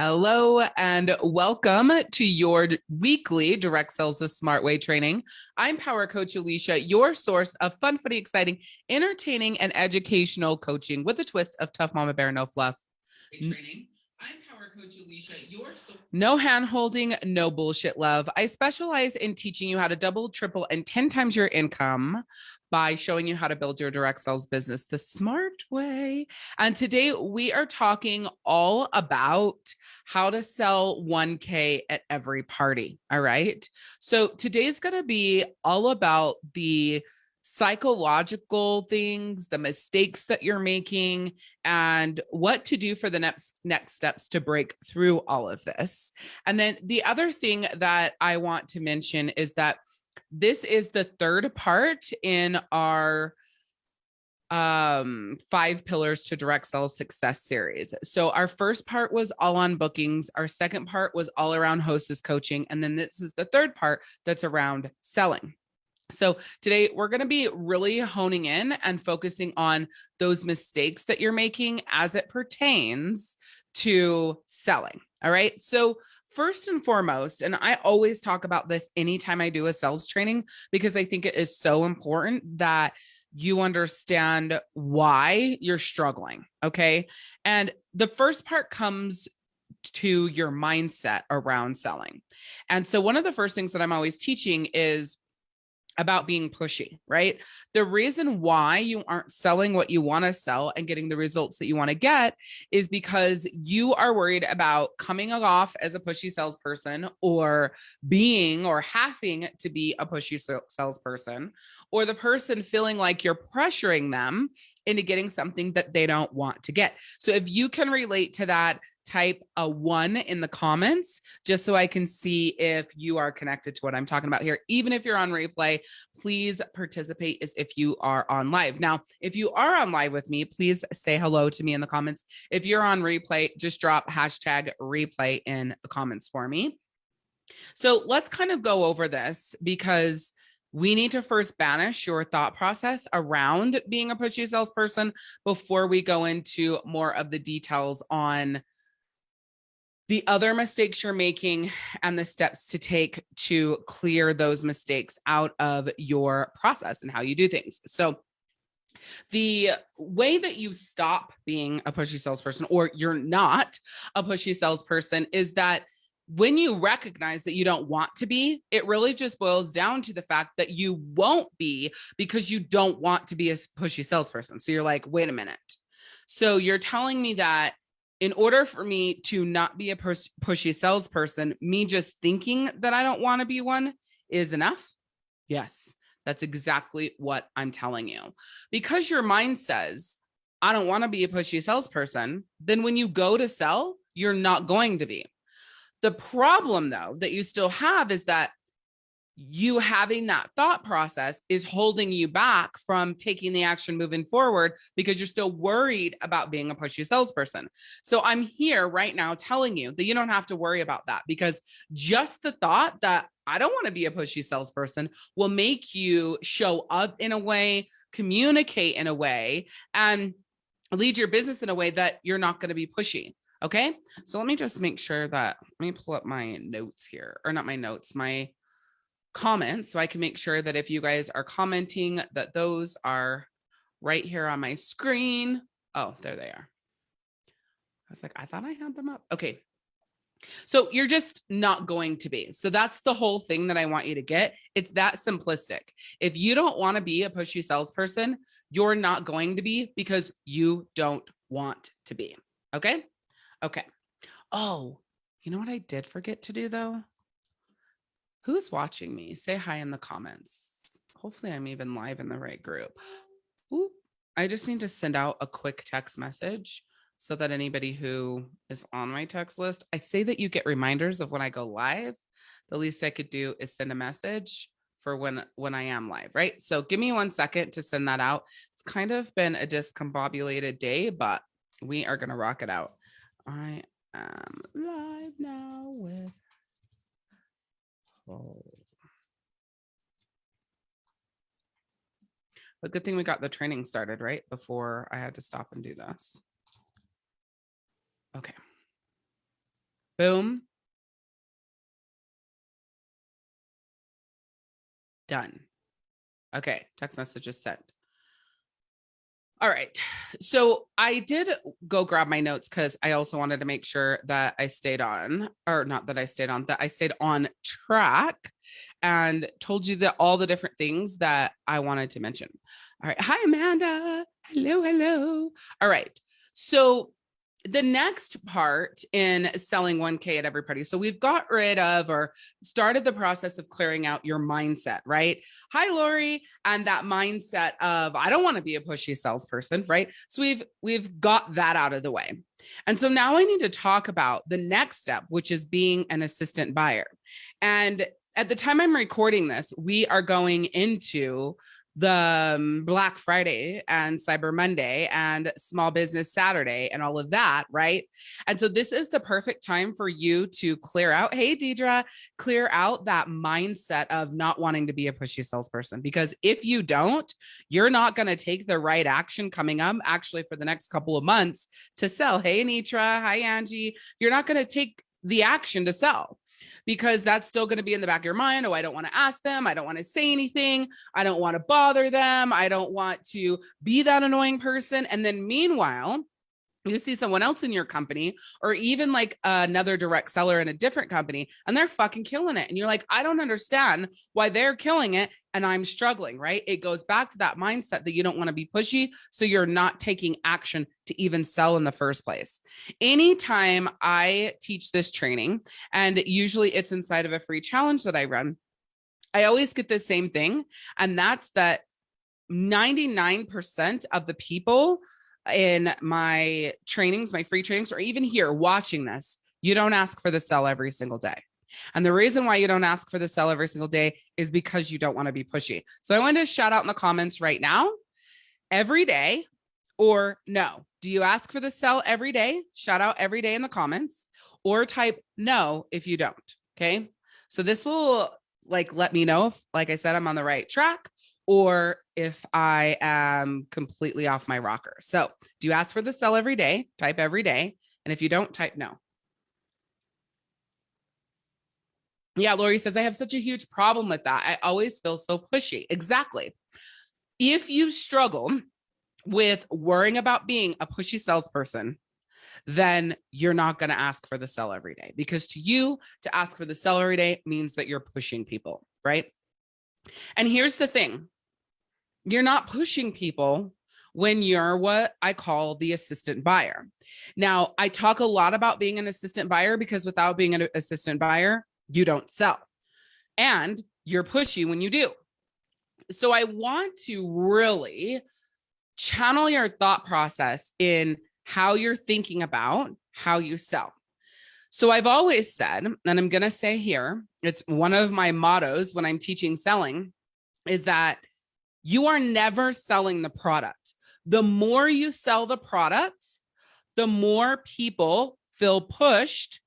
Hello and welcome to your weekly Direct Sales the Smart Way training. I'm Power Coach Alicia, your source of fun, funny, exciting, entertaining, and educational coaching with a twist of tough mama bear, no fluff. Mm. Training. I'm Power Coach Alicia, your so no hand holding, no bullshit love. I specialize in teaching you how to double, triple, and 10 times your income by showing you how to build your direct sales business the smart way. And today we are talking all about how to sell 1K at every party. All right. So today's going to be all about the psychological things, the mistakes that you're making, and what to do for the next next steps to break through all of this. And then the other thing that I want to mention is that this is the third part in our um five pillars to direct sales success series. So our first part was all on bookings. Our second part was all around hostess coaching. And then this is the third part that's around selling. So today we're going to be really honing in and focusing on those mistakes that you're making as it pertains to selling. All right? So first and foremost, and I always talk about this anytime I do a sales training because I think it is so important that you understand why you're struggling. Okay. And the first part comes to your mindset around selling. And so, one of the first things that I'm always teaching is about being pushy, right? The reason why you aren't selling what you want to sell and getting the results that you want to get is because you are worried about coming off as a pushy salesperson or being or having to be a pushy salesperson or the person feeling like you're pressuring them into getting something that they don't want to get. So if you can relate to that, type a one in the comments just so I can see if you are connected to what I'm talking about here. Even if you're on replay, please participate as if you are on live. Now, if you are on live with me, please say hello to me in the comments. If you're on replay, just drop hashtag replay in the comments for me. So let's kind of go over this because we need to first banish your thought process around being a pushy salesperson before we go into more of the details on the other mistakes you're making and the steps to take to clear those mistakes out of your process and how you do things. So the way that you stop being a pushy salesperson or you're not a pushy salesperson is that when you recognize that you don't want to be, it really just boils down to the fact that you won't be because you don't want to be a pushy salesperson. So you're like, wait a minute. So you're telling me that in order for me to not be a pushy salesperson, me just thinking that I don't want to be one is enough. Yes, that's exactly what I'm telling you. Because your mind says, I don't want to be a pushy salesperson, then when you go to sell, you're not going to be. The problem, though, that you still have is that you having that thought process is holding you back from taking the action moving forward because you're still worried about being a pushy salesperson. So I'm here right now telling you that you don't have to worry about that because just the thought that I don't want to be a pushy salesperson will make you show up in a way, communicate in a way, and lead your business in a way that you're not going to be pushy. Okay. So let me just make sure that let me pull up my notes here or not my notes, my comments so I can make sure that if you guys are commenting that those are right here on my screen. Oh, there they are. I was like, I thought I had them up. Okay. So you're just not going to be. So that's the whole thing that I want you to get. It's that simplistic. If you don't want to be a pushy salesperson, you're not going to be because you don't want to be. Okay. Okay. Oh, you know what I did forget to do though? Who's watching me? Say hi in the comments. Hopefully I'm even live in the right group. Ooh, I just need to send out a quick text message so that anybody who is on my text list, I say that you get reminders of when I go live. The least I could do is send a message for when when I am live, right? So give me one second to send that out. It's kind of been a discombobulated day, but we are going to rock it out. I am live now with. But good thing we got the training started, right? Before I had to stop and do this. Okay. Boom. Done. Okay, text message is sent. All right. So I did go grab my notes because I also wanted to make sure that I stayed on, or not that I stayed on, that I stayed on track and told you that all the different things that I wanted to mention. All right. Hi, Amanda. Hello, hello. All right. So the next part in selling 1K at every party. So we've got rid of or started the process of clearing out your mindset, right? Hi, Lori. And that mindset of, I don't want to be a pushy salesperson, right? So we've, we've got that out of the way. And so now I need to talk about the next step, which is being an assistant buyer. And at the time I'm recording this, we are going into the um, Black Friday and Cyber Monday and Small Business Saturday and all of that, right? And so this is the perfect time for you to clear out, hey, Deidre, clear out that mindset of not wanting to be a pushy salesperson. Because if you don't, you're not going to take the right action coming up actually for the next couple of months to sell. Hey, Anitra, hi, Angie. You're not going to take the action to sell because that's still going to be in the back of your mind. Oh, I don't want to ask them. I don't want to say anything. I don't want to bother them. I don't want to be that annoying person. And then meanwhile, you see someone else in your company or even like another direct seller in a different company and they're fucking killing it. And you're like, I don't understand why they're killing it and I'm struggling, right? It goes back to that mindset that you don't want to be pushy. So you're not taking action to even sell in the first place. Anytime I teach this training, and usually it's inside of a free challenge that I run, I always get the same thing. And that's that 99% of the people in my trainings, my free trainings, or even here watching this, you don't ask for the sell every single day. And the reason why you don't ask for the sell every single day is because you don't want to be pushy. So I want to shout out in the comments right now, every day or no. Do you ask for the sell every day? Shout out every day in the comments or type no if you don't. Okay. So this will like let me know if, like I said, I'm on the right track or if I am completely off my rocker. So do you ask for the sell every day? Type every day. And if you don't, type no. Yeah, Lori says, I have such a huge problem with that. I always feel so pushy. Exactly. If you struggle with worrying about being a pushy salesperson, then you're not going to ask for the sell every day because to you to ask for the sell every day means that you're pushing people, right? And here's the thing you're not pushing people when you're what I call the assistant buyer. Now, I talk a lot about being an assistant buyer because without being an assistant buyer, you don't sell and you're pushy when you do. So I want to really channel your thought process in how you're thinking about how you sell. So I've always said, and I'm going to say here, it's one of my mottos when I'm teaching selling is that you are never selling the product. The more you sell the product, the more people feel pushed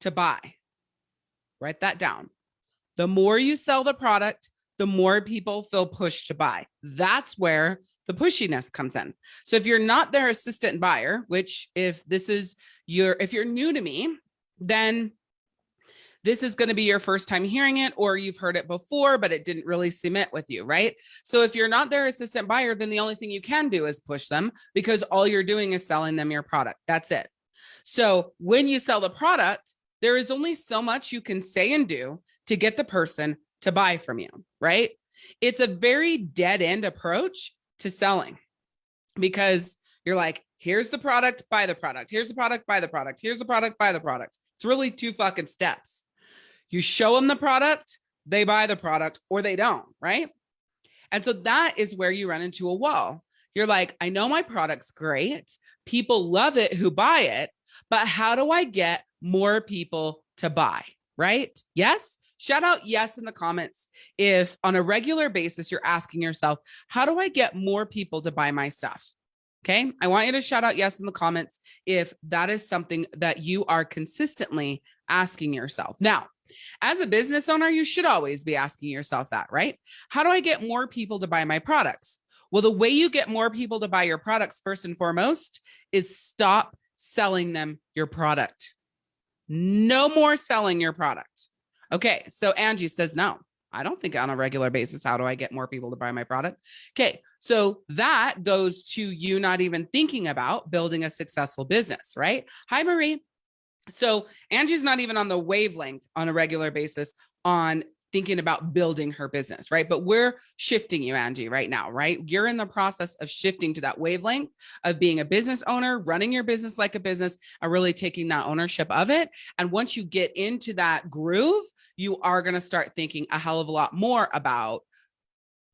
to buy. Write that down. The more you sell the product, the more people feel pushed to buy. That's where the pushiness comes in. So if you're not their assistant buyer, which if this is your, if you're new to me, then this is going to be your first time hearing it or you've heard it before, but it didn't really cement with you, right? So if you're not their assistant buyer, then the only thing you can do is push them because all you're doing is selling them your product. That's it. So when you sell the product, there is only so much you can say and do to get the person to buy from you, right? It's a very dead end approach to selling because you're like, here's the product, buy the product. Here's the product, buy the product. Here's the product, buy the product. It's really two fucking steps. You show them the product, they buy the product or they don't, right? And so that is where you run into a wall. You're like, I know my product's great. People love it who buy it, but how do I get more people to buy, right? Yes. Shout out yes in the comments. If on a regular basis, you're asking yourself, how do I get more people to buy my stuff? Okay. I want you to shout out yes in the comments if that is something that you are consistently asking yourself. Now, as a business owner, you should always be asking yourself that, right? How do I get more people to buy my products? Well, the way you get more people to buy your products first and foremost is stop selling them your product. no more selling your product. Okay, so Angie says no. I don't think on a regular basis, how do I get more people to buy my product? Okay, so that goes to you not even thinking about building a successful business, right? Hi, Marie. So Angie's not even on the wavelength on a regular basis on thinking about building her business, right? But we're shifting you, Angie, right now, right? You're in the process of shifting to that wavelength of being a business owner, running your business like a business, and really taking that ownership of it. And once you get into that groove, you are going to start thinking a hell of a lot more about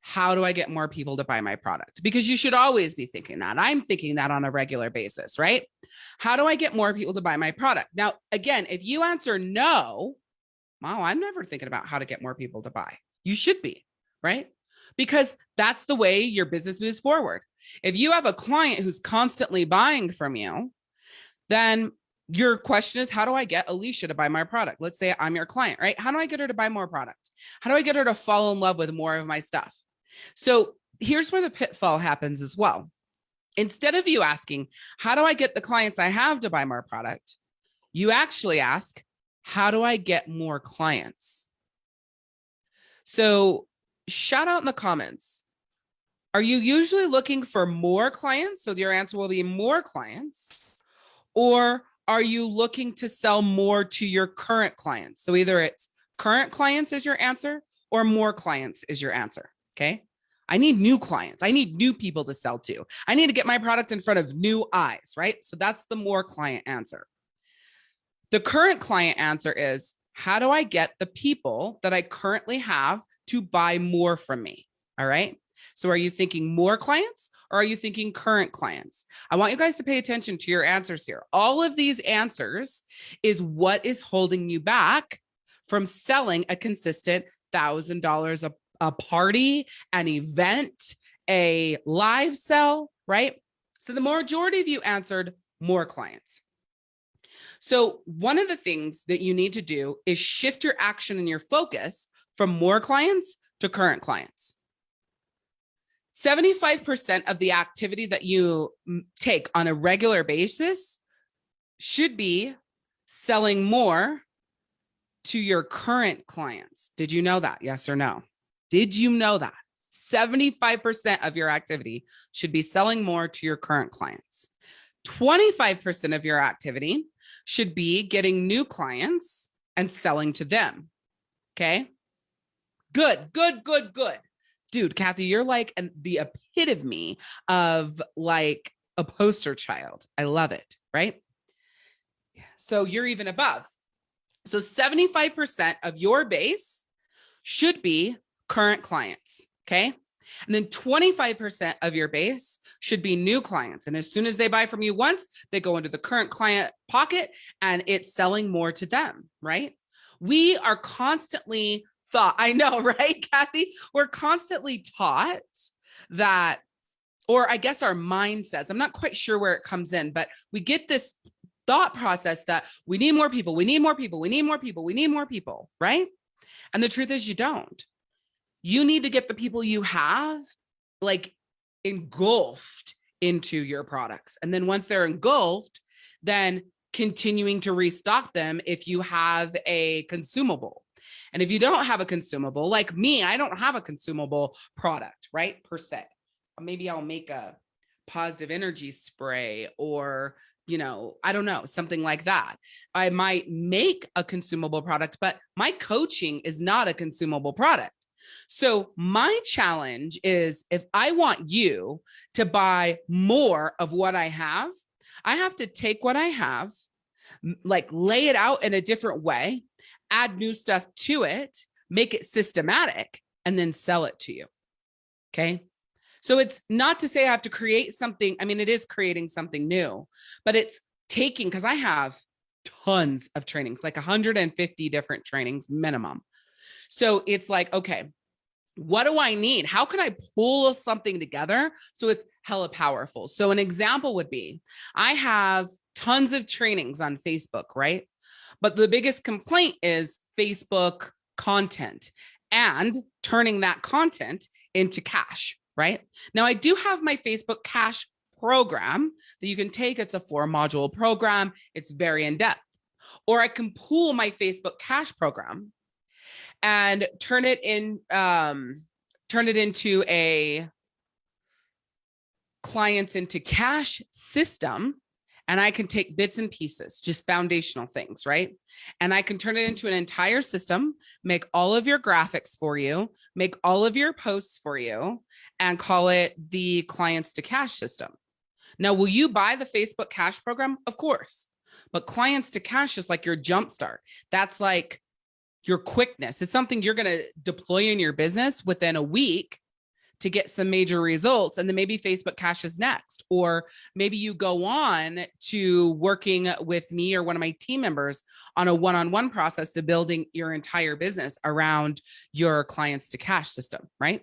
how do I get more people to buy my product? Because you should always be thinking that. I'm thinking that on a regular basis, right? How do I get more people to buy my product? Now, again, if you answer no, wow, I'm never thinking about how to get more people to buy. You should be, right? Because that's the way your business moves forward. If you have a client who's constantly buying from you, then your question is, how do I get Alicia to buy my product? Let's say I'm your client, right? How do I get her to buy more product? How do I get her to fall in love with more of my stuff? So here's where the pitfall happens as well. Instead of you asking, how do I get the clients I have to buy more product? You actually ask, how do I get more clients? So shout out in the comments. Are you usually looking for more clients? So your answer will be more clients. Or are you looking to sell more to your current clients? So either it's current clients is your answer or more clients is your answer. Okay. I need new clients. I need new people to sell to. I need to get my product in front of new eyes, right? So that's the more client answer. The current client answer is, how do I get the people that I currently have to buy more from me? All right. So are you thinking more clients or are you thinking current clients? I want you guys to pay attention to your answers here. All of these answers is what is holding you back from selling a consistent thousand dollars a a party, an event, a live sell, right? So the majority of you answered more clients. So one of the things that you need to do is shift your action and your focus from more clients to current clients. 75% of the activity that you mm, take on a regular basis should be selling more to your current clients. Did you know that? Yes or no? Did you know that? 75% of your activity should be selling more to your current clients. 25% of your activity should be getting new clients and selling to them. Okay. Good, good, good, good. Dude, Kathy, you're like an, the epitome of like a poster child. I love it. Right. So you're even above. So 75% of your base should be current clients. Okay. And then 25% of your base should be new clients. And as soon as they buy from you once, they go into the current client pocket and it's selling more to them, right? We are constantly thought, I know, right, Kathy? We're constantly taught that, or I guess our mind says, I'm not quite sure where it comes in, but we get this thought process that we need more people, we need more people, we need more people, we need more people, right? And the truth is you don't you need to get the people you have like engulfed into your products. And then once they're engulfed, then continuing to restock them if you have a consumable. And if you don't have a consumable, like me, I don't have a consumable product, right? Per se. Maybe I'll make a positive energy spray or, you know, I don't know, something like that. I might make a consumable product, but my coaching is not a consumable product. So my challenge is if I want you to buy more of what I have, I have to take what I have, like lay it out in a different way, add new stuff to it, make it systematic, and then sell it to you. Okay. So it's not to say I have to create something. I mean, it is creating something new, but it's taking, because I have tons of trainings, like 150 different trainings minimum. So it's like, okay, what do I need? How can I pull something together so it's hella powerful? So an example would be, I have tons of trainings on Facebook, right? But the biggest complaint is Facebook content and turning that content into cash, right? Now I do have my Facebook cash program that you can take. It's a four module program. It's very in depth. or I can pool my Facebook cash program and turn it in, um, turn it into a clients into cash system and I can take bits and pieces, just foundational things, right? And I can turn it into an entire system, make all of your graphics for you, make all of your posts for you, and call it the clients to cash system. Now, will you buy the Facebook cash program? Of course, but clients to cash is like your jumpstart. That's like your quickness. It's something you're going to deploy in your business within a week to get some major results and then maybe Facebook cash is next or maybe you go on to working with me or one of my team members on a one-on-one -on -one process to building your entire business around your clients to cash system, right?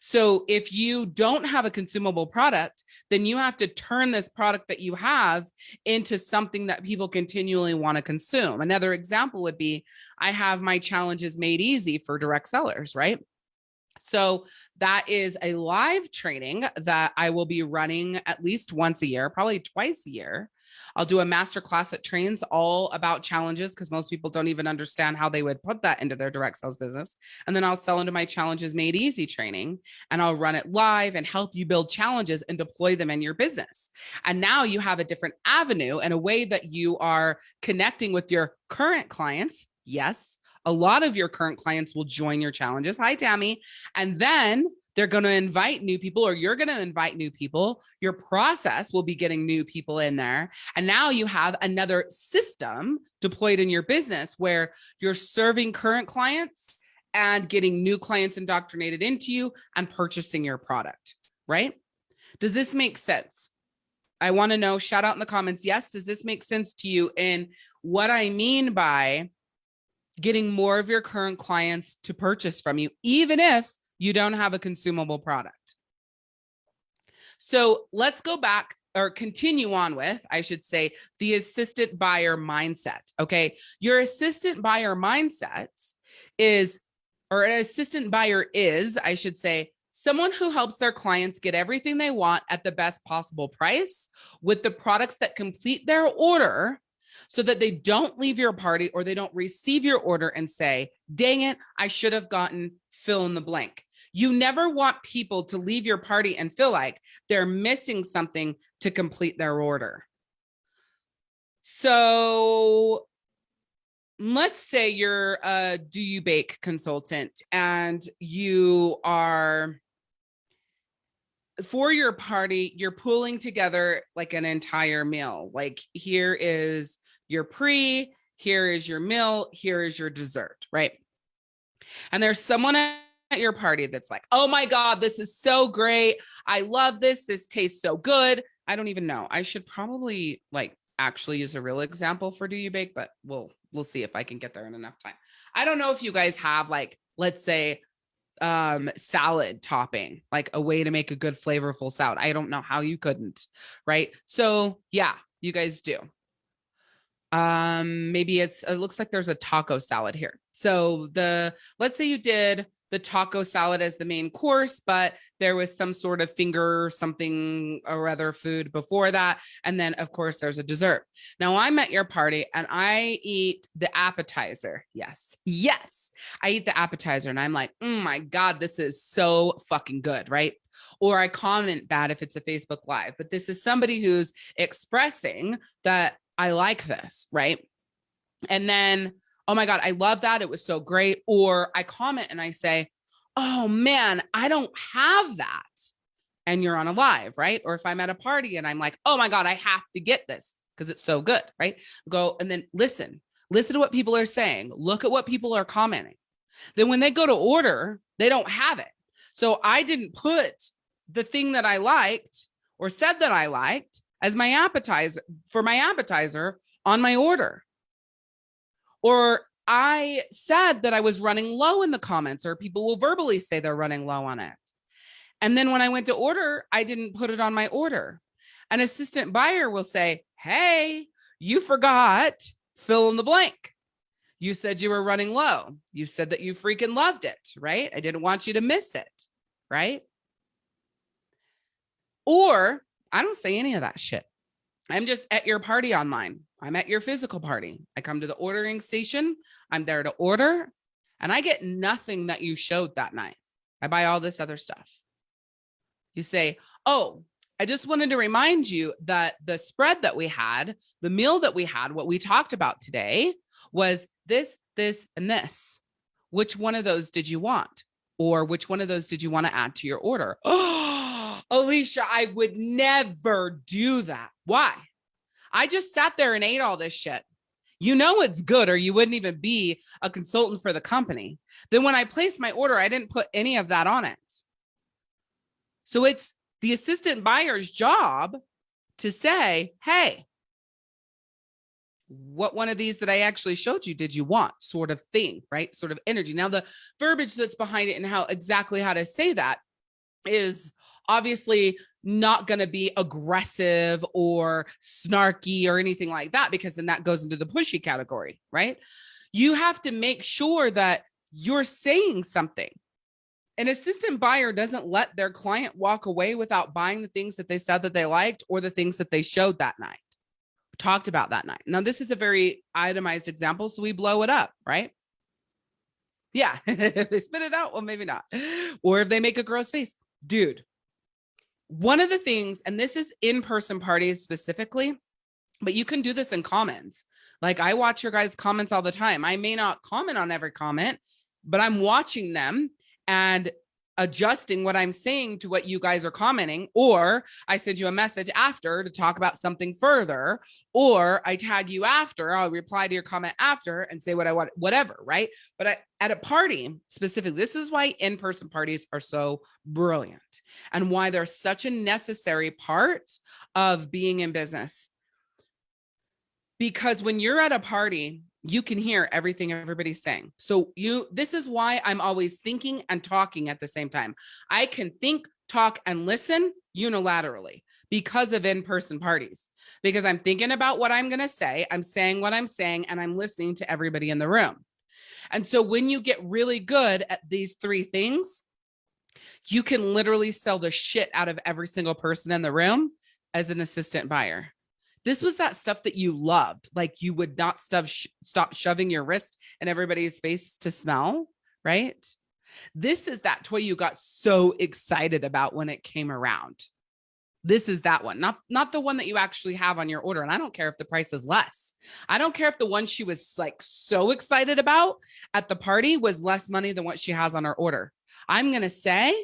So if you don't have a consumable product, then you have to turn this product that you have into something that people continually want to consume. Another example would be, I have my challenges made easy for direct sellers, right? So that is a live training that I will be running at least once a year, probably twice a year. I'll do a master class that trains all about challenges because most people don't even understand how they would put that into their direct sales business. And then I'll sell into my challenges made easy training and I'll run it live and help you build challenges and deploy them in your business. And now you have a different avenue and a way that you are connecting with your current clients. Yes, a lot of your current clients will join your challenges. Hi, Tammy. And then they're going to invite new people or you're going to invite new people. Your process will be getting new people in there. And now you have another system deployed in your business where you're serving current clients and getting new clients indoctrinated into you and purchasing your product, right? Does this make sense? I want to know, shout out in the comments. Yes. Does this make sense to you? And what I mean by getting more of your current clients to purchase from you, even if you don't have a consumable product. So let's go back or continue on with, I should say, the assistant buyer mindset. Okay. Your assistant buyer mindset is, or an assistant buyer is, I should say, someone who helps their clients get everything they want at the best possible price with the products that complete their order so that they don't leave your party or they don't receive your order and say, dang it, I should have gotten fill in the blank. You never want people to leave your party and feel like they're missing something to complete their order. So let's say you're a do you bake consultant and you are for your party, you're pulling together like an entire meal. Like here is your pre, here is your meal, here is your dessert, right? And there's someone at your party that's like, oh my God, this is so great. I love this. This tastes so good. I don't even know. I should probably like actually use a real example for do you bake, but we'll we'll see if I can get there in enough time. I don't know if you guys have like, let's say um salad topping like a way to make a good flavorful salad i don't know how you couldn't right so yeah you guys do um maybe it's it looks like there's a taco salad here. So the let's say you did the taco salad as the main course but there was some sort of finger something or other food before that. And then of course there's a dessert. Now i'm at your party and i eat the appetizer. Yes. Yes. I eat the appetizer and i'm like oh my god this is so fucking good right? Or I comment that if it's a Facebook live, but this is somebody who's expressing that I like this, right? And then, oh my God, I love that. It was so great. Or I comment and I say, oh man, I don't have that. And you're on a live, right? Or if I'm at a party and I'm like, oh my God, I have to get this because it's so good, right? Go and then listen, listen to what people are saying. Look at what people are commenting. Then when they go to order, they don't have it. So I didn't put the thing that I liked or said that I liked as my appetizer for my appetizer on my order. Or I said that I was running low in the comments or people will verbally say they're running low on it. And then when I went to order, I didn't put it on my order. An assistant buyer will say, hey, you forgot fill in the blank. You said you were running low. You said that you freaking loved it, right? I didn't want you to miss it, right? Or I don't say any of that shit. I'm just at your party online. I'm at your physical party. I come to the ordering station. I'm there to order and I get nothing that you showed that night. I buy all this other stuff. You say, oh, I just wanted to remind you that the spread that we had, the meal that we had, what we talked about today was this, this, and this. Which one of those did you want? Or which one of those did you want to add to your order? Oh, Alicia, I would never do that. Why? I just sat there and ate all this shit. You know it's good or you wouldn't even be a consultant for the company. Then when I placed my order, I didn't put any of that on it. So it's the assistant buyer's job to say, hey, what one of these that I actually showed you did you want sort of thing, right? Sort of energy. Now the verbiage that's behind it and how exactly how to say that is obviously not going to be aggressive or snarky or anything like that, because then that goes into the pushy category, right? You have to make sure that you're saying something. An assistant buyer doesn't let their client walk away without buying the things that they said that they liked or the things that they showed that night, talked about that night. Now, this is a very itemized example, so we blow it up, right? Yeah, if they spit it out, well, maybe not. Or if they make a gross face, dude, one of the things, and this is in-person parties specifically, but you can do this in comments. Like I watch your guys' comments all the time. I may not comment on every comment, but I'm watching them and adjusting what I'm saying to what you guys are commenting, or I send you a message after to talk about something further, or I tag you after, I'll reply to your comment after and say what I want, whatever, right? But I, at a party specifically, this is why in-person parties are so brilliant and why they're such a necessary part of being in business. Because when you're at a party, you can hear everything everybody's saying. So you, this is why I'm always thinking and talking at the same time. I can think, talk, and listen unilaterally because of in-person parties, because I'm thinking about what I'm going to say, I'm saying what I'm saying, and I'm listening to everybody in the room. And so when you get really good at these three things, you can literally sell the shit out of every single person in the room as an assistant buyer. This was that stuff that you loved. Like you would not stuff sh stop shoving your wrist in everybody's face to smell, right? This is that toy you got so excited about when it came around. This is that one, not, not the one that you actually have on your order. And I don't care if the price is less. I don't care if the one she was like so excited about at the party was less money than what she has on her order. I'm going to say,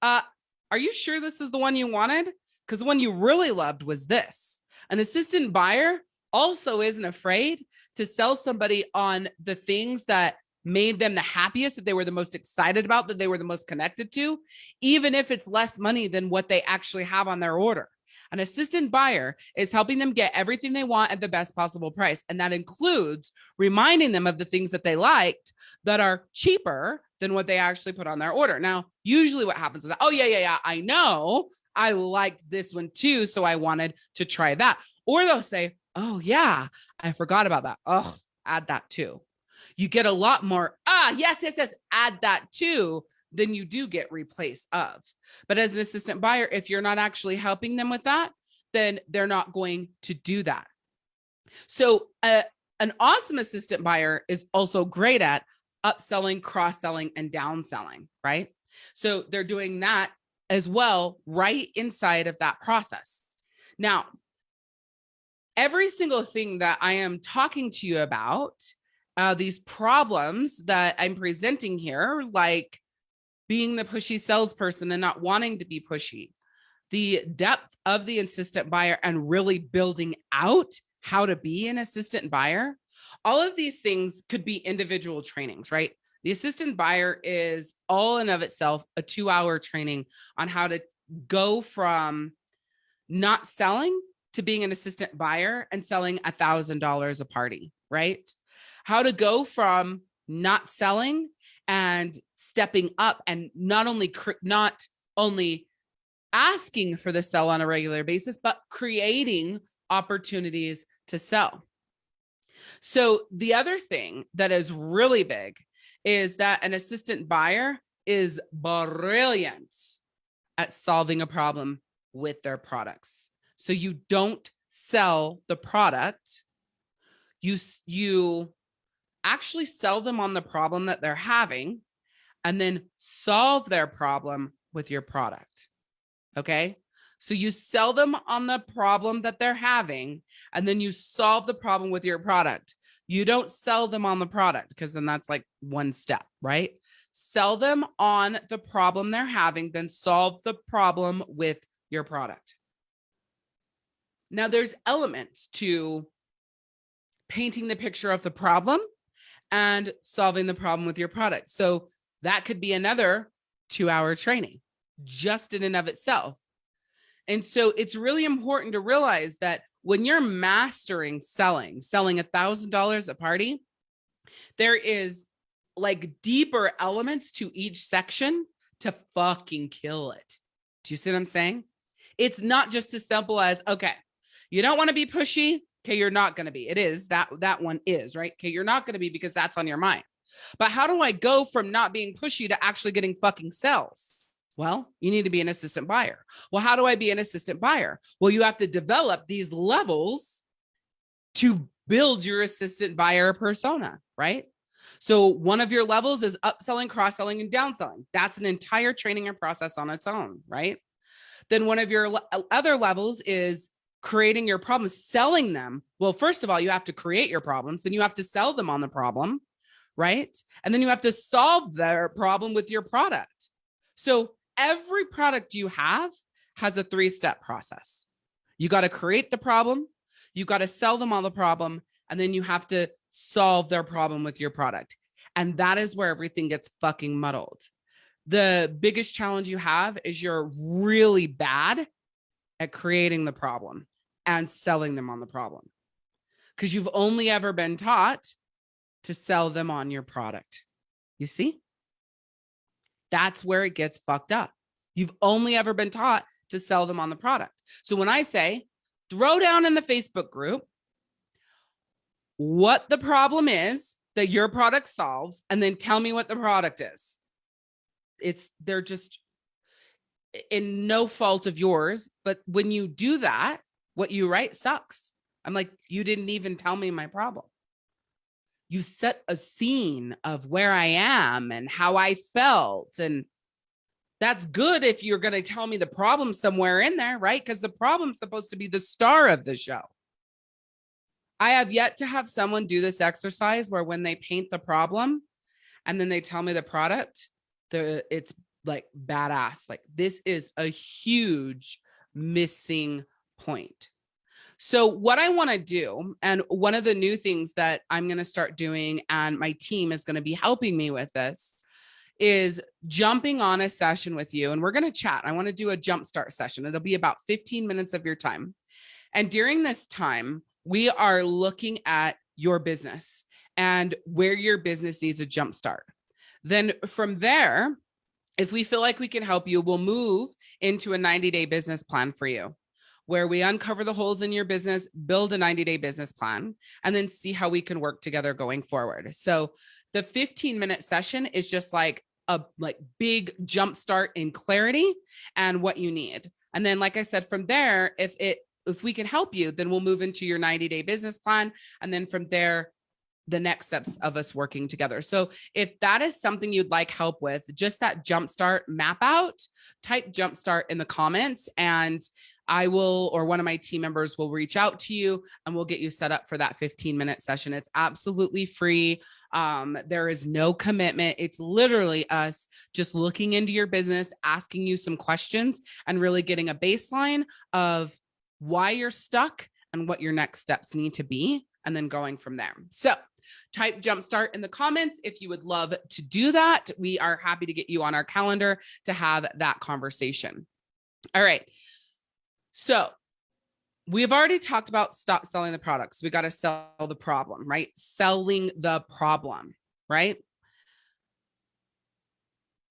uh, are you sure this is the one you wanted? Because the one you really loved was this. An assistant buyer also isn't afraid to sell somebody on the things that made them the happiest, that they were the most excited about, that they were the most connected to, even if it's less money than what they actually have on their order. An assistant buyer is helping them get everything they want at the best possible price. And that includes reminding them of the things that they liked that are cheaper than what they actually put on their order. Now, usually what happens that, oh yeah, yeah, yeah, I know, I liked this one too. So I wanted to try that. Or they'll say, oh yeah, I forgot about that. Oh, add that too. You get a lot more, ah, yes, yes, yes, add that too then you do get replace of. But as an assistant buyer, if you're not actually helping them with that, then they're not going to do that. So uh, an awesome assistant buyer is also great at upselling, cross-selling, and downselling, right? So they're doing that as well right inside of that process. Now, every single thing that I am talking to you about, uh, these problems that I'm presenting here, like being the pushy salesperson and not wanting to be pushy, the depth of the assistant buyer and really building out how to be an assistant buyer, all of these things could be individual trainings, right? The assistant buyer is all in of itself a two hour training on how to go from not selling to being an assistant buyer and selling a thousand dollars a party, right? How to go from not selling and stepping up and not only not only asking for the sell on a regular basis, but creating opportunities to sell. So the other thing that is really big is that an assistant buyer is brilliant at solving a problem with their products. So you don't sell the product, you you actually sell them on the problem that they're having and then solve their problem with your product. Okay? So you sell them on the problem that they're having, and then you solve the problem with your product. You don't sell them on the product because then that's like one step, right? Sell them on the problem they're having, then solve the problem with your product. Now there's elements to painting the picture of the problem and solving the problem with your product. So that could be another two hour training just in and of itself. And so it's really important to realize that when you're mastering selling, selling a thousand dollars a party, there is like deeper elements to each section to fucking kill it. Do you see what I'm saying? It's not just as simple as, okay, you don't want to be pushy. Okay, you're not going to be. It is that that one is right. Okay, you're not going to be because that's on your mind. But how do I go from not being pushy to actually getting fucking sales? Well, you need to be an assistant buyer. Well, how do I be an assistant buyer? Well, you have to develop these levels to build your assistant buyer persona, right? So one of your levels is upselling, cross-selling, and downselling. That's an entire training and process on its own, right? Then one of your uh, other levels is creating your problems, selling them. Well, first of all, you have to create your problems, then you have to sell them on the problem, right? And then you have to solve their problem with your product. So every product you have has a three-step process. You got to create the problem, you got to sell them on the problem, and then you have to solve their problem with your product. And that is where everything gets fucking muddled. The biggest challenge you have is you're really bad at creating the problem and selling them on the problem because you've only ever been taught to sell them on your product. You see? That's where it gets fucked up. You've only ever been taught to sell them on the product. So when I say throw down in the Facebook group what the problem is that your product solves, and then tell me what the product is. It's they're just in no fault of yours. But when you do that, what you write sucks. I'm like, you didn't even tell me my problem you set a scene of where I am and how I felt. And that's good if you're going to tell me the problem somewhere in there, right? Because the problem's supposed to be the star of the show. I have yet to have someone do this exercise where when they paint the problem and then they tell me the product, the it's like badass. Like this is a huge missing point. So what I want to do, and one of the new things that I'm going to start doing, and my team is going to be helping me with this, is jumping on a session with you. And we're going to chat. I want to do a jumpstart session. It'll be about 15 minutes of your time. And during this time, we are looking at your business and where your business needs a jumpstart. Then from there, if we feel like we can help you, we'll move into a 90 day business plan for you where we uncover the holes in your business, build a 90 day business plan, and then see how we can work together going forward. So the 15 minute session is just like a like big jump start in clarity and what you need. And then, like I said, from there, if it if we can help you, then we'll move into your 90 day business plan. And then from there, the next steps of us working together. So if that is something you'd like help with, just that jumpstart map out, type jumpstart in the comments and I will, or one of my team members will reach out to you and we'll get you set up for that 15 minute session. It's absolutely free. Um, there is no commitment. It's literally us just looking into your business, asking you some questions and really getting a baseline of why you're stuck and what your next steps need to be and then going from there. So type jumpstart in the comments if you would love to do that. We are happy to get you on our calendar to have that conversation. All right. So we've already talked about stop selling the products. We got to sell the problem, right? Selling the problem, right?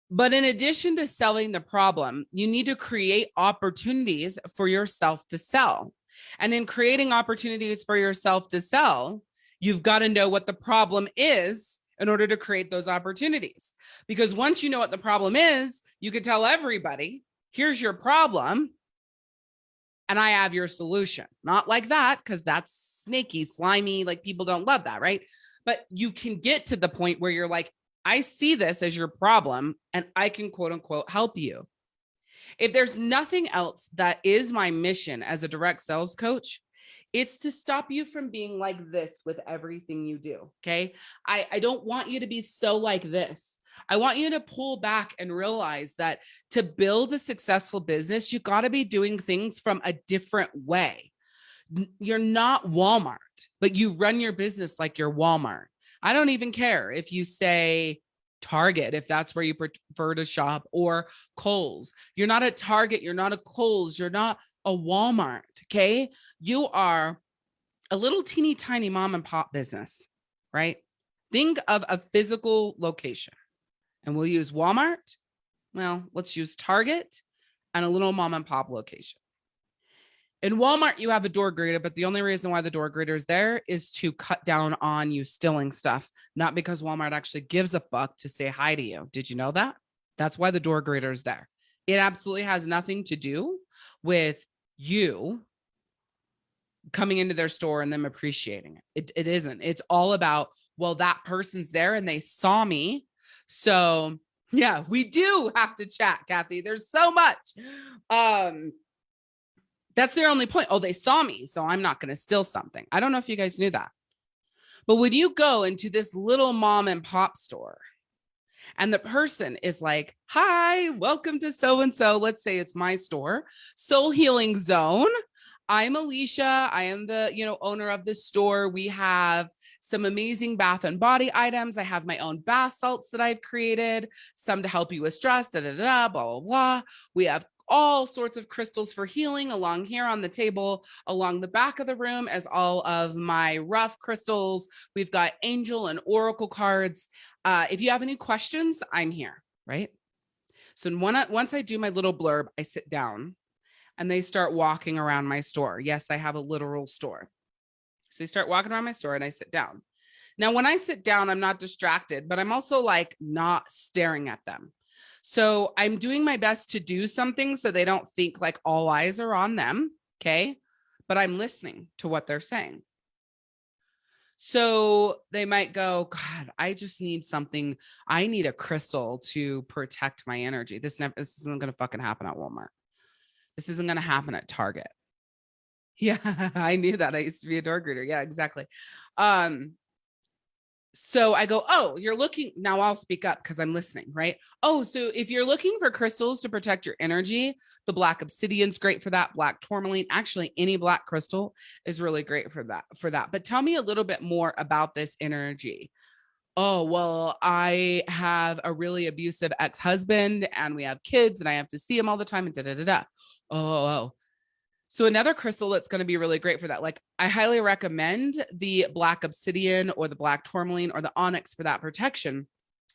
But in addition to selling the problem, you need to create opportunities for yourself to sell. And in creating opportunities for yourself to sell, you've got to know what the problem is in order to create those opportunities. Because once you know what the problem is, you could tell everybody, here's your problem and I have your solution. Not like that, because that's snaky, slimy, like people don't love that, right? But you can get to the point where you're like, I see this as your problem and I can quote unquote help you. If there's nothing else that is my mission as a direct sales coach, it's to stop you from being like this with everything you do. Okay. I, I don't want you to be so like this. I want you to pull back and realize that to build a successful business, you got to be doing things from a different way. You're not Walmart, but you run your business like you're Walmart. I don't even care if you say Target, if that's where you prefer to shop, or Kohl's. You're not a Target, you're not a Kohl's, you're not a Walmart. Okay. You are a little teeny tiny mom and pop business, right? Think of a physical location and we'll use Walmart. Well, let's use Target and a little mom and pop location. In Walmart, you have a door greeter, but the only reason why the door greeter is there is to cut down on you stealing stuff, not because Walmart actually gives a fuck to say hi to you. Did you know that? That's why the door greeter is there. It absolutely has nothing to do with you coming into their store and them appreciating it. It, it isn't. It's all about, well, that person's there and they saw me. So yeah, we do have to chat, Kathy. There's so much. Um, that's their only point. Oh, they saw me, so I'm not going to steal something. I don't know if you guys knew that. But when you go into this little mom and pop store and the person is like, hi, welcome to so-and-so. Let's say it's my store, Soul Healing Zone. I'm Alicia. I am the, you know, owner of the store. We have some amazing bath and body items. I have my own bath salts that I've created, some to help you with stress, da, da, da, blah, blah, blah. We have all sorts of crystals for healing along here on the table, along the back of the room as all of my rough crystals. We've got angel and oracle cards. Uh, if you have any questions, I'm here, right? So once I do my little blurb, I sit down and they start walking around my store. Yes, I have a literal store. So they start walking around my store and I sit down. Now, when I sit down, I'm not distracted, but I'm also like not staring at them. So I'm doing my best to do something so they don't think like all eyes are on them. Okay. But I'm listening to what they're saying. So they might go, God, I just need something. I need a crystal to protect my energy. This, never, this isn't going to fucking happen at Walmart. This isn't going to happen at Target. Yeah, I knew that. I used to be a door greeter. Yeah, exactly. Um, so I go, oh, you're looking now. I'll speak up because I'm listening, right? Oh, so if you're looking for crystals to protect your energy, the black obsidian's great for that. Black tourmaline, actually, any black crystal is really great for that. For that, but tell me a little bit more about this energy. Oh, well, I have a really abusive ex-husband and we have kids and I have to see him all the time and da da da da. Oh, oh, oh. So another crystal that's going to be really great for that, like I highly recommend the black obsidian or the black tourmaline or the onyx for that protection.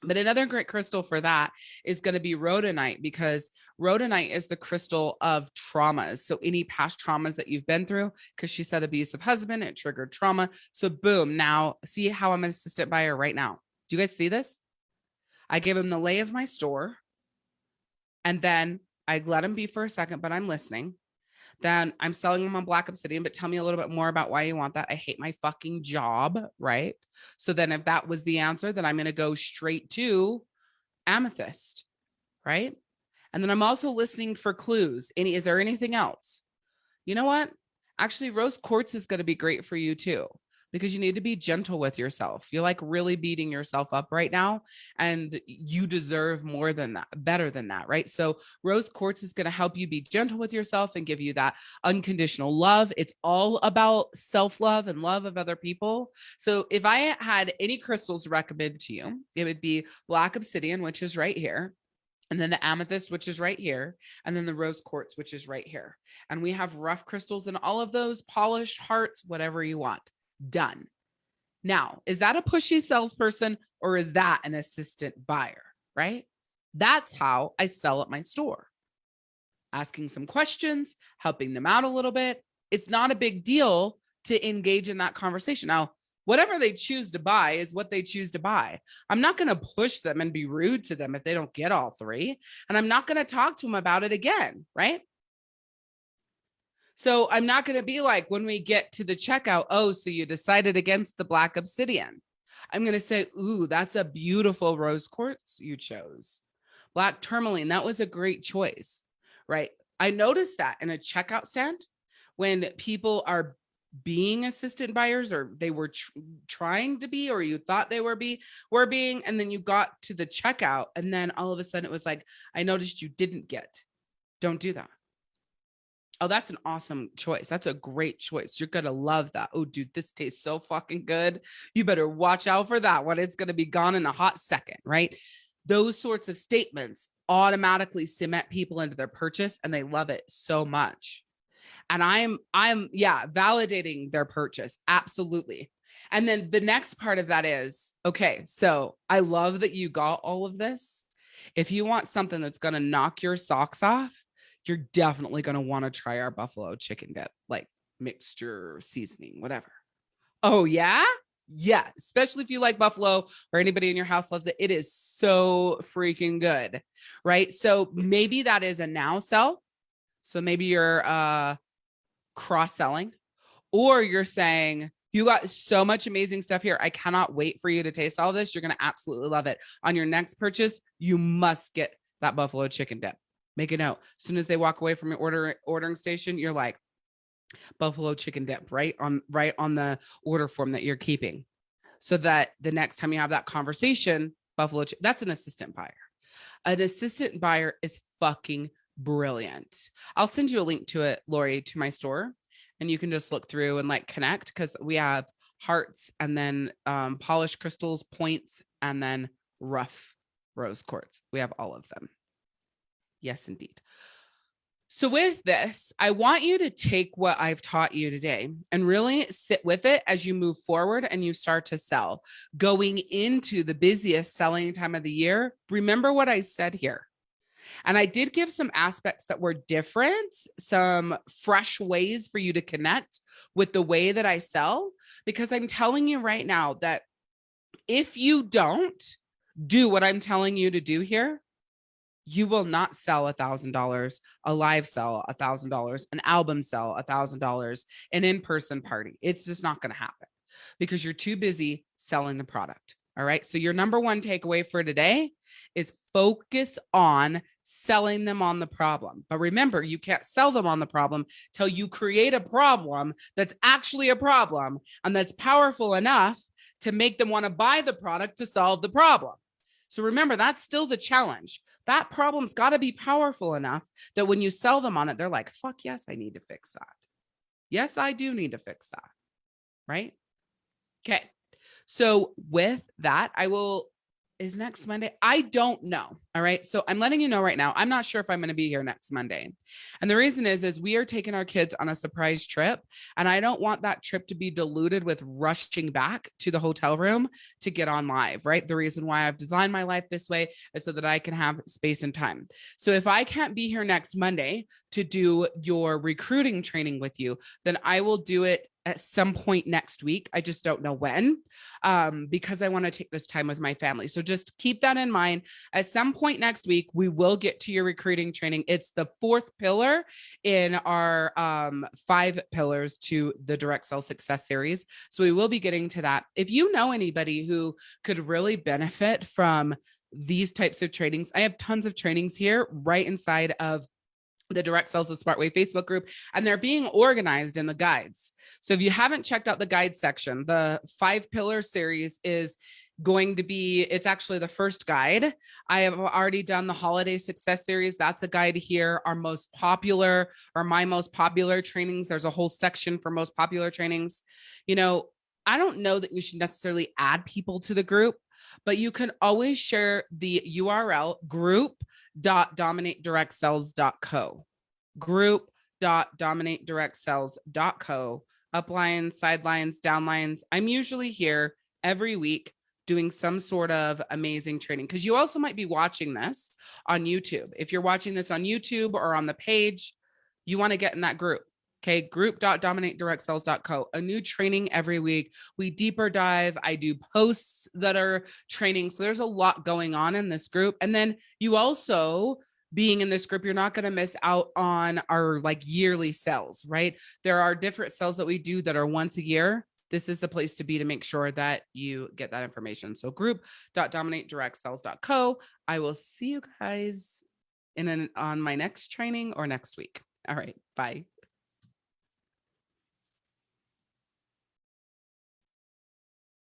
But another great crystal for that is going to be rhodonite because rhodonite is the crystal of traumas. So any past traumas that you've been through, because she said abusive husband, it triggered trauma. So boom, now see how I'm an assistant buyer right now. Do you guys see this? I gave him the lay of my store and then I let him be for a second, but I'm listening then I'm selling them on Black Obsidian, but tell me a little bit more about why you want that. I hate my fucking job, right? So then if that was the answer, then I'm going to go straight to Amethyst, right? And then I'm also listening for clues. Any, is there anything else? You know what? Actually, rose quartz is going to be great for you too because you need to be gentle with yourself. You're like really beating yourself up right now and you deserve more than that, better than that, right? So rose quartz is going to help you be gentle with yourself and give you that unconditional love. It's all about self-love and love of other people. So if I had any crystals to recommend to you, it would be black obsidian, which is right here and then the amethyst, which is right here, and then the rose quartz, which is right here. And we have rough crystals in all of those, polished hearts, whatever you want done. Now, is that a pushy salesperson or is that an assistant buyer, right? That's how I sell at my store. Asking some questions, helping them out a little bit. It's not a big deal to engage in that conversation. Now, whatever they choose to buy is what they choose to buy. I'm not going to push them and be rude to them if they don't get all three. And I'm not going to talk to them about it again, right? So I'm not going to be like when we get to the checkout, oh, so you decided against the black obsidian. I'm going to say, ooh, that's a beautiful rose quartz you chose. Black tourmaline, that was a great choice, right? I noticed that in a checkout stand when people are being assistant buyers or they were tr trying to be or you thought they were be were being and then you got to the checkout and then all of a sudden it was like I noticed you didn't get don't do that oh that's an awesome choice. That's a great choice. You're gonna love that. Oh dude this tastes so fucking good. You better watch out for that one. It's gonna be gone in a hot second right? Those sorts of statements automatically cement people into their purchase and they love it so much. And i'm i'm yeah validating their purchase absolutely. And then the next part of that is okay so i love that you got all of this. If you want something that's going to knock your socks off you're definitely going to want to try our buffalo chicken dip like mixture seasoning whatever oh yeah yeah especially if you like buffalo or anybody in your house loves it it is so freaking good right so maybe that is a now sell so maybe you're uh cross selling, or you're saying, you got so much amazing stuff here. I cannot wait for you to taste all this. You're going to absolutely love it. On your next purchase, you must get that buffalo chicken dip. Make a note. As soon as they walk away from your order ordering station, you're like, buffalo chicken dip right on right on the order form that you're keeping so that the next time you have that conversation buffalo that's an assistant buyer an assistant buyer is fucking brilliant. I'll send you a link to it, Lori, to my store, and you can just look through and like connect because we have hearts and then um, polished crystals, points, and then rough rose quartz. We have all of them. Yes, indeed. So with this, I want you to take what I've taught you today and really sit with it as you move forward and you start to sell. Going into the busiest selling time of the year, remember what I said here. And I did give some aspects that were different, some fresh ways for you to connect with the way that I sell, because I'm telling you right now that if you don't do what I'm telling you to do here, you will not sell a thousand dollars, a live sell a thousand dollars, an album sell a thousand dollars, an in-person party. It's just not going to happen because you're too busy selling the product. All right. So your number one takeaway for today is focus on selling them on the problem. But remember, you can't sell them on the problem till you create a problem that's actually a problem and that's powerful enough to make them want to buy the product to solve the problem. So remember, that's still the challenge. That problem's got to be powerful enough that when you sell them on it, they're like, fuck yes, I need to fix that. Yes, I do need to fix that. Right? Okay. So with that, I will is next Monday. I don't know. All right. So I'm letting you know right now. I'm not sure if I'm going to be here next Monday. And the reason is, is we are taking our kids on a surprise trip. And I don't want that trip to be diluted with rushing back to the hotel room to get on live. Right. The reason why I've designed my life this way is so that I can have space and time. So if I can't be here next Monday to do your recruiting training with you, then I will do it at some point next week. I just don't know when, um, because I want to take this time with my family. So just keep that in mind. At some point next week, we will get to your recruiting training. It's the fourth pillar in our um, five pillars to the direct sell success series. So we will be getting to that. If you know anybody who could really benefit from these types of trainings, I have tons of trainings here right inside of the direct sales the smart way facebook group and they're being organized in the guides so if you haven't checked out the guide section the five pillar series is going to be it's actually the first guide. I have already done the holiday success series. That's a guide here. Our most popular or my most popular trainings. There's a whole section for most popular trainings. You know i don't know that you should necessarily add people to the group but you can always share the url group dot dominate direct co. group dot dominate direct cells dot co. Uplines sidelines downlines i'm usually here every week doing some sort of amazing training because you also might be watching this on youtube if you're watching this on youtube or on the page you want to get in that group Okay, group.dominatedirect a new training every week. We deeper dive. I do posts that are training. So there's a lot going on in this group. And then you also being in this group, you're not going to miss out on our like yearly sales, right? There are different sales that we do that are once a year. This is the place to be to make sure that you get that information. So group.dominatedirectsales.co. I will see you guys in an on my next training or next week. All right. Bye.